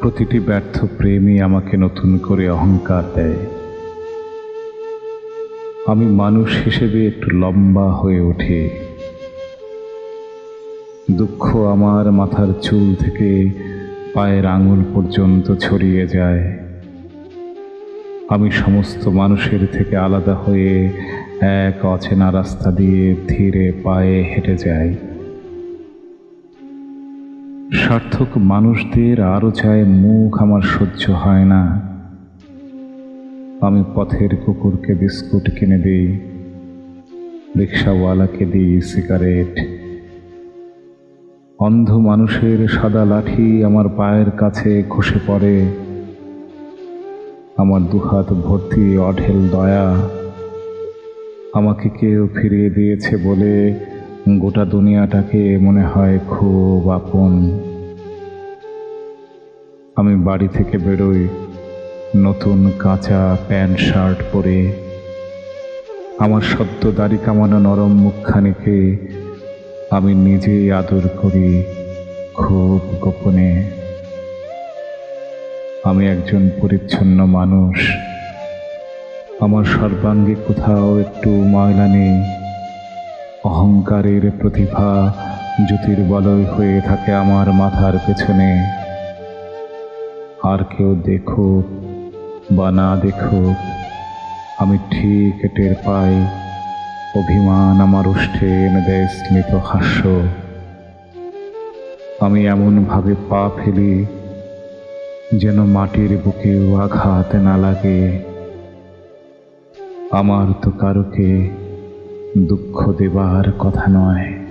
প্রতিটি ব্যর্থ প্রেমই আমাকে নতুন করে অহংকার দেয়। আমি মানুষ হিসেবে একটু লম্বা হয়ে ওঠে দুঃখ আমার মাথার চুল থেকে পায়ের আঙুল পর্যন্ত ছড়িয়ে যায়। আমি সমস্ত মানুষের থেকে আলাদা হয়ে এক অচেনা রাস্তা দিয়ে ধীরে পায়ে হেঁটে যাই। সার্থক মানুষদের আরও চায় মুখ আমার সহ্য হয় না। আমি পথের কুকুরকে বিস্কুট কিনে দিই, রিক্সাওয়ালাকে দিই সিগারেট। অন্ধ মানুষের সাদা লাঠি আমার পায়ের কাছে খসে পড়ে। আমার দুহাত ভর্তি অঢেল দয়া আমাকে কেউ ফিরিয়ে দিয়েছে বলে গোটা দুনিয়াটাকে মনে হয় খুব আপন। আমি বাড়ি থেকে বেরোই, নতুন কাঁচা প্যান্ট, শার্ট পরে। আমার সদ্য দাড়ি কামানো নরম মুখখানিকে আমি নিজেই আদর করি খুব গোপনে। আমি একজন পরিচ্ছন্ন মানুষ। আমার সর্বাঙ্গে কোথাও একটু ময়লা নেই। অহংকারের প্রতিভা জ্যোতির্বলয় হয়ে থাকে আমার মাথার পেছনে। আর কেউ দেখুক বা না দেখুক আমি ঠিক টের পাই, অভিমান আমার উষ্ঠে এনে দেয় স্মিত হাস্য। আমি এমনভাবে পা ফেলি যেন মাটির বুকেও আঘাত না লাগে। আমার তো কারোকে দুঃখ দেবার কথা নয়।